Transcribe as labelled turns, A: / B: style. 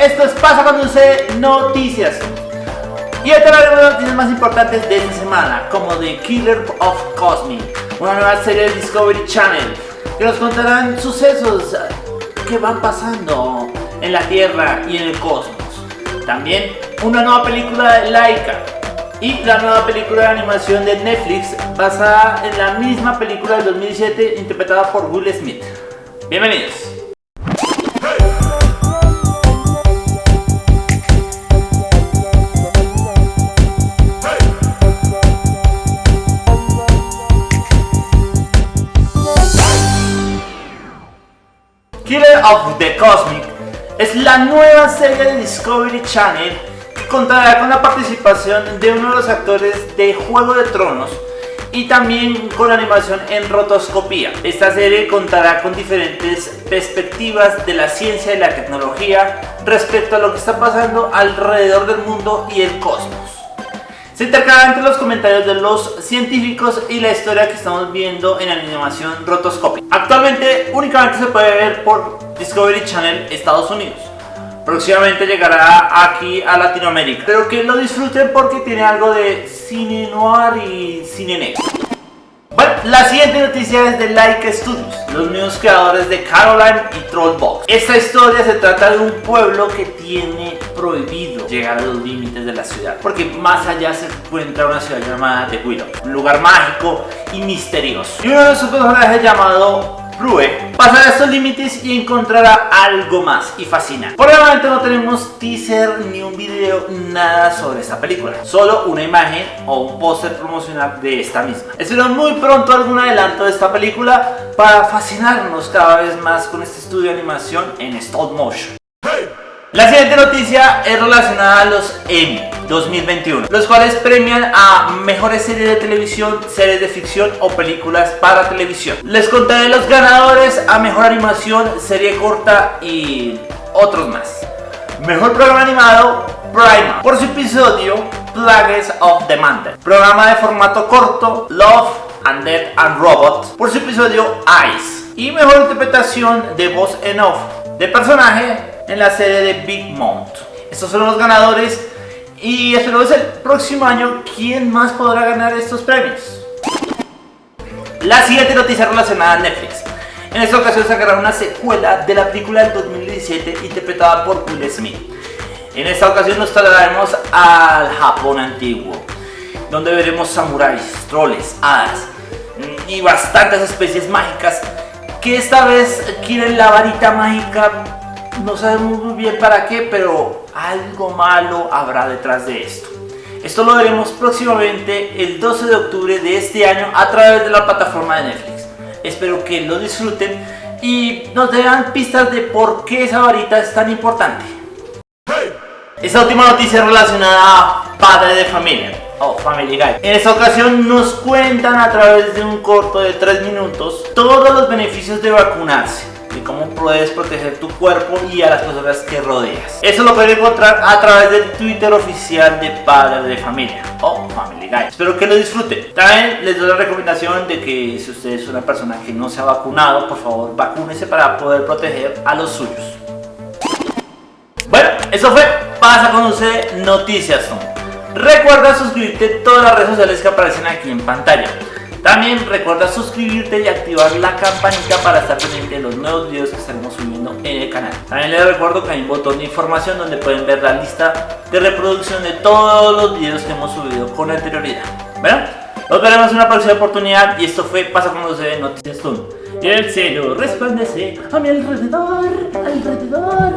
A: esto es Pasa cuando usted Noticias. Y hoy hablaremos de noticias más importantes de esta semana, como The Killer of Cosmic, una nueva serie de Discovery Channel, que nos contarán sucesos que van pasando en la Tierra y en el cosmos. También una nueva película de Laika, y la nueva película de animación de Netflix basada en la misma película del 2007 interpretada por Will Smith. Bienvenidos. Killer of the Cosmic es la nueva serie de Discovery Channel que contará con la participación de uno de los actores de Juego de Tronos y también con animación en rotoscopía. Esta serie contará con diferentes perspectivas de la ciencia y la tecnología respecto a lo que está pasando alrededor del mundo y el cosmos. Se intercala entre los comentarios de los científicos y la historia que estamos viendo en animación rotoscopia. Actualmente únicamente se puede ver por Discovery Channel Estados Unidos. Próximamente llegará aquí a Latinoamérica. Pero que lo disfruten porque tiene algo de cine noir y cine negro. Bueno, la siguiente noticia es de Like Studios, los mismos creadores de Caroline y Trollbox. Esta historia se trata de un pueblo que tiene prohibido llegar a los límites de la ciudad, porque más allá se encuentra una ciudad llamada The Willow, un lugar mágico y misterioso. Y uno de sus personajes llamado Rue pasará estos límites y encontrará algo más y fascina. Por el momento no tenemos teaser ni un video, nada sobre esta película. Solo una imagen o un póster promocional de esta misma. Espero muy pronto algún adelanto de esta película para fascinarnos cada vez más con este estudio de animación en stop motion. La siguiente noticia es relacionada a los Emmy 2021, los cuales premian a mejores series de televisión, series de ficción o películas para televisión. Les contaré los ganadores a mejor animación, serie corta y otros más. Mejor programa animado, Prima, por su episodio Plagues of the Mantle. Programa de formato corto, Love and Death and Robot, por su episodio Ice. Y mejor interpretación de voz en off de personaje en la serie de Big Mount. Estos son los ganadores y esperamos el próximo año quién más podrá ganar estos premios. La siguiente noticia relacionada a Netflix. En esta ocasión sacará una secuela de la película del 2017 interpretada por Will Smith. En esta ocasión nos trasladaremos al Japón antiguo, donde veremos samuráis, troles, hadas y bastantes especies mágicas que esta vez quieren la varita mágica no sabemos muy bien para qué, pero algo malo habrá detrás de esto. Esto lo veremos próximamente el 12 de octubre de este año a través de la plataforma de Netflix. Espero que lo disfruten y nos den pistas de por qué esa varita es tan importante. Esta última noticia es relacionada a padre de familia o Family Guy. En esta ocasión nos cuentan a través de un corto de 3 minutos todos los beneficios de vacunarse y cómo puedes proteger tu cuerpo y a las personas que rodeas. Eso lo pueden encontrar a través del Twitter oficial de Padre de Familia o Family Guy. Espero que lo disfruten. También les doy la recomendación de que si usted es una persona que no se ha vacunado, por favor vacúnese para poder proteger a los suyos. Bueno, eso fue Pasa con usted Noticias. Recuerda suscribirte a todas las redes sociales que aparecen aquí en pantalla. También recuerda suscribirte y activar la campanita para estar pendiente de los nuevos videos que estaremos subiendo en el canal. También les recuerdo que hay un botón de información donde pueden ver la lista de reproducción de todos los videos que hemos subido con anterioridad. Bueno, nos veremos en una próxima oportunidad y esto fue Pasa con los de Noticias Tun. Y el cielo resplandece a mi alrededor, alrededor.